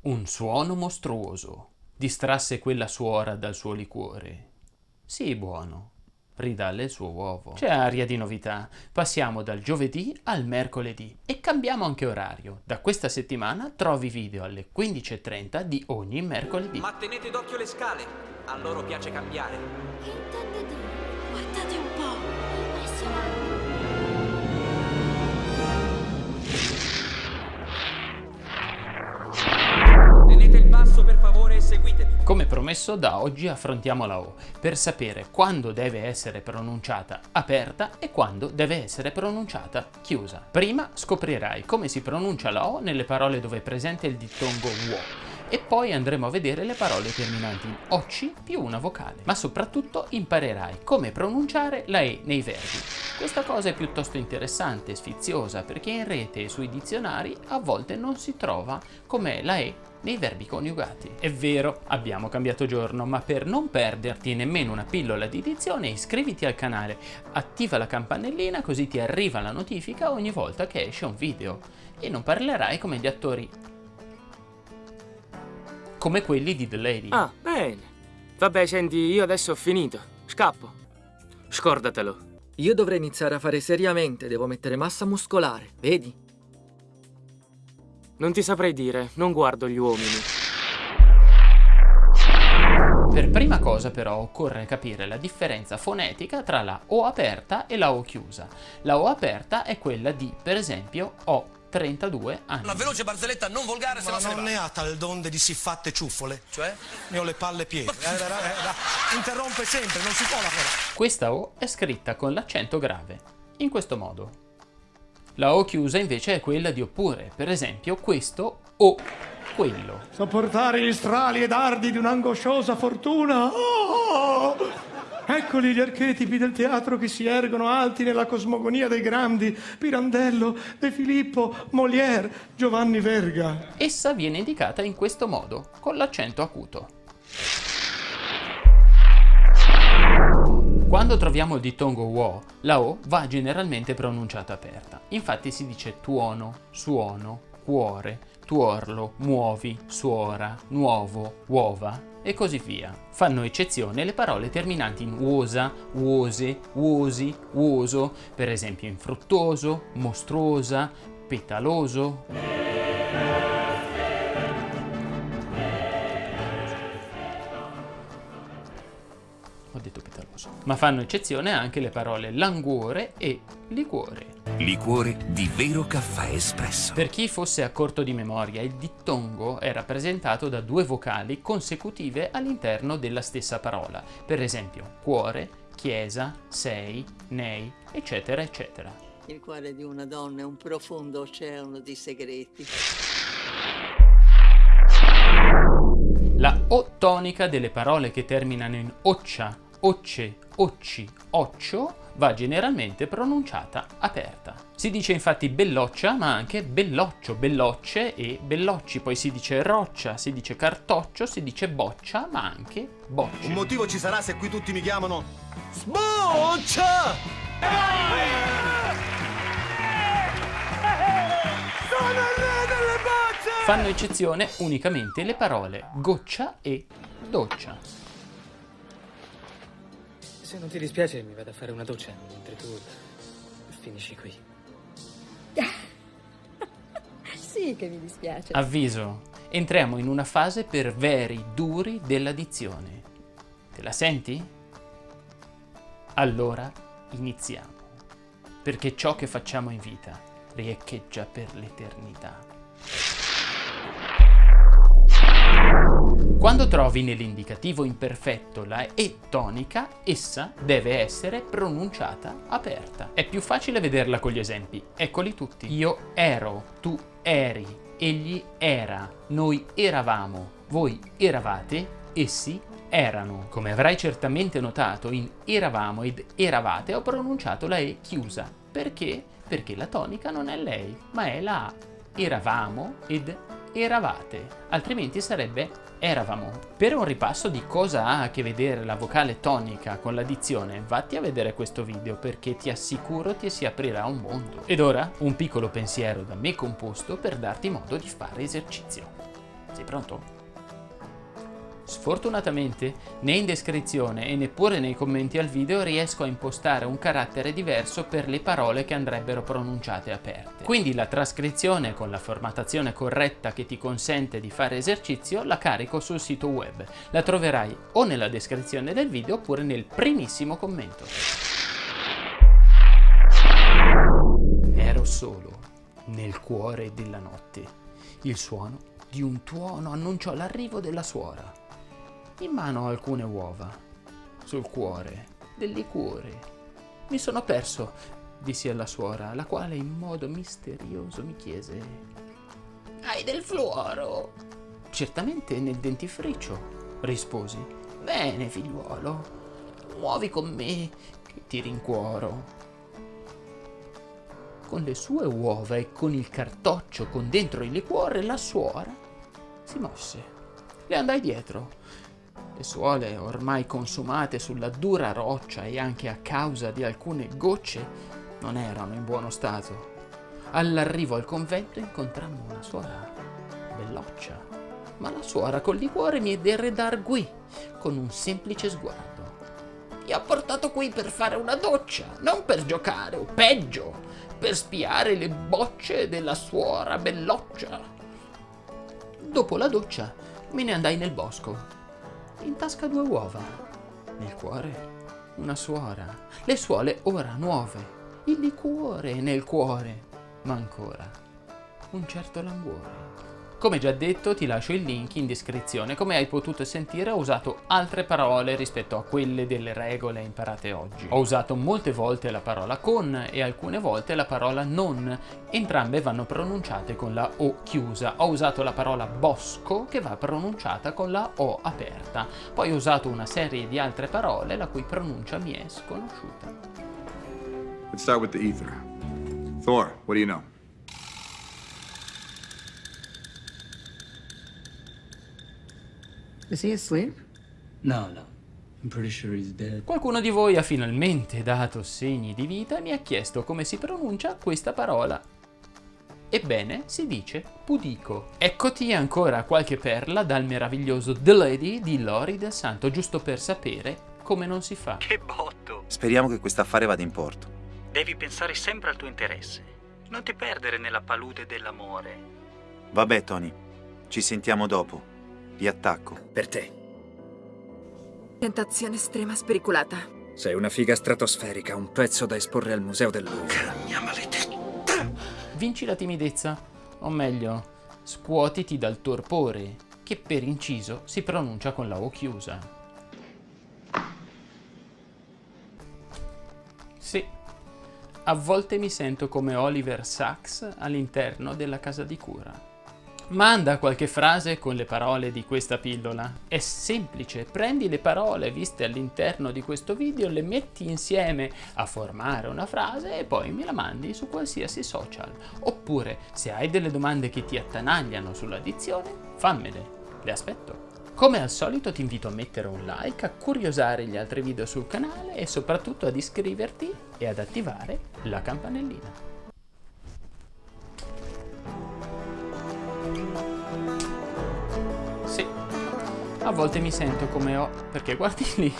Un suono mostruoso distrasse quella suora dal suo liquore. Sii buono, ridalle il suo uovo. C'è aria di novità. Passiamo dal giovedì al mercoledì e cambiamo anche orario. Da questa settimana trovi video alle 15.30 di ogni mercoledì. Ma tenete d'occhio le scale, a loro piace cambiare. Che intende dire? Guardate un po', impressionante. Seguitemi. Come promesso, da oggi affrontiamo la O per sapere quando deve essere pronunciata aperta e quando deve essere pronunciata chiusa. Prima scoprirai come si pronuncia la O nelle parole dove è presente il dittongo WO e poi andremo a vedere le parole terminanti in OC più una vocale. Ma soprattutto imparerai come pronunciare la E nei verbi. Questa cosa è piuttosto interessante e sfiziosa perché in rete e sui dizionari a volte non si trova com'è la E nei verbi coniugati. È vero, abbiamo cambiato giorno, ma per non perderti nemmeno una pillola di dizione iscriviti al canale, attiva la campanellina così ti arriva la notifica ogni volta che esce un video e non parlerai come gli attori come quelli di The Lady. Ah, bene. Vabbè, senti, io adesso ho finito. Scappo. Scordatelo. Io dovrei iniziare a fare seriamente, devo mettere massa muscolare, vedi? Non ti saprei dire, non guardo gli uomini. Per prima cosa però occorre capire la differenza fonetica tra la O aperta e la O chiusa. La O aperta è quella di, per esempio, O 32 anni. Una veloce barzelletta non volgare, se Ma no se ne non ne ha tal donde di siffatte ciuffole. Cioè? Ne ho le palle piene. Eh, eh, interrompe sempre, non si può lavorare. Questa O è scritta con l'accento grave, in questo modo. La O chiusa invece è quella di oppure, per esempio questo o quello. Sopportare gli strali e dardi di un'angosciosa fortuna. Oh! Eccoli gli archetipi del teatro che si ergono alti nella cosmogonia dei grandi Pirandello, De Filippo, Molière, Giovanni Verga. Essa viene indicata in questo modo, con l'accento acuto. Quando troviamo il dittongo wo, la O va generalmente pronunciata aperta. Infatti si dice tuono, suono, cuore, tuorlo, muovi, suora, nuovo, uova e così via. Fanno eccezione le parole terminanti in uosa, uose, uosi, uoso, per esempio infruttuoso, mostruosa, petaloso. Ho detto petaloso. Ma fanno eccezione anche le parole languore e liquore. Liquore di vero caffè espresso. Per chi fosse a corto di memoria, il dittongo è rappresentato da due vocali consecutive all'interno della stessa parola, per esempio cuore, chiesa, sei, nei, eccetera, eccetera. Il cuore di una donna è un profondo oceano di segreti. O tonica delle parole che terminano in occia, occe, occi, occio va generalmente pronunciata aperta. Si dice infatti belloccia ma anche belloccio, bellocce e bellocci, poi si dice roccia, si dice cartoccio, si dice boccia ma anche bocce. Un motivo ci sarà se qui tutti mi chiamano Sboccia! Fanno eccezione unicamente le parole goccia e doccia. Se non ti dispiace mi vado a fare una doccia, mentre tu finisci qui. Sì che mi dispiace. Avviso, entriamo in una fase per veri duri della dizione. Te la senti? Allora iniziamo, perché ciò che facciamo in vita riecheggia per l'eternità. Quando trovi nell'indicativo imperfetto la E tonica, essa deve essere pronunciata aperta. È più facile vederla con gli esempi. Eccoli tutti. Io ero, tu eri, egli era, noi eravamo, voi eravate, essi erano. Come avrai certamente notato, in eravamo ed eravate ho pronunciato la E chiusa. Perché? Perché la tonica non è lei, ma è la A. Eravamo ed eravate, altrimenti sarebbe eravamo. Per un ripasso di cosa ha a che vedere la vocale tonica con la dizione, vatti a vedere questo video perché ti assicuro ti si aprirà un mondo. Ed ora un piccolo pensiero da me composto per darti modo di fare esercizio. Sei pronto? Sfortunatamente, né in descrizione e neppure nei commenti al video riesco a impostare un carattere diverso per le parole che andrebbero pronunciate aperte. Quindi la trascrizione con la formattazione corretta che ti consente di fare esercizio la carico sul sito web. La troverai o nella descrizione del video oppure nel primissimo commento. Ero solo nel cuore della notte. Il suono di un tuono annunciò l'arrivo della suora. In mano alcune uova. Sul cuore del liquore. Mi sono perso, dissi alla suora, la quale in modo misterioso mi chiese: Hai del fluoro? Certamente nel dentifricio, risposi. Bene, figliuolo, muovi con me che ti rincuoro con le sue uova e con il cartoccio con dentro il liquore, la suora si mosse. Le andai dietro. Le suole, ormai consumate sulla dura roccia e anche a causa di alcune gocce, non erano in buono stato. All'arrivo al convento incontrammo una suora belloccia, ma la suora col liquore mi derredarguì con un semplice sguardo. Ti ho portato qui per fare una doccia, non per giocare, o peggio, per spiare le bocce della suora belloccia. Dopo la doccia me ne andai nel bosco. In tasca due uova. Nel cuore una suora. Le suole ora nuove. Il liquore nel cuore. Ma ancora un certo languore. Come già detto ti lascio il link in descrizione, come hai potuto sentire ho usato altre parole rispetto a quelle delle regole imparate oggi. Ho usato molte volte la parola con e alcune volte la parola non, entrambe vanno pronunciate con la O chiusa. Ho usato la parola bosco che va pronunciata con la O aperta, poi ho usato una serie di altre parole la cui pronuncia mi è sconosciuta. Let's start with the ether. Thor, what do you know? Is he asleep? No, no. I'm pretty sure he's dead. Qualcuno di voi ha finalmente dato segni di vita e mi ha chiesto come si pronuncia questa parola. Ebbene, si dice pudico. Eccoti ancora qualche perla dal meraviglioso The Lady di Lori del Santo, giusto per sapere come non si fa. Che botto! Speriamo che questo affare vada in porto. Devi pensare sempre al tuo interesse. Non ti perdere nella palude dell'amore. Vabbè, Tony. Ci sentiamo dopo. Vi attacco. Per te. Tentazione estrema spericolata. Sei una figa stratosferica, un pezzo da esporre al museo del Louvre. Mia maledetta. Vinci la timidezza, o meglio, scuotiti dal torpore, che per inciso si pronuncia con la O chiusa. Sì, a volte mi sento come Oliver Sacks all'interno della casa di cura. Manda qualche frase con le parole di questa pillola. È semplice, prendi le parole viste all'interno di questo video, le metti insieme a formare una frase e poi me la mandi su qualsiasi social. Oppure, se hai delle domande che ti attanagliano sulla dizione, fammele, le aspetto. Come al solito ti invito a mettere un like, a curiosare gli altri video sul canale e soprattutto ad iscriverti e ad attivare la campanellina. A volte mi sento come ho... perché guardi lì...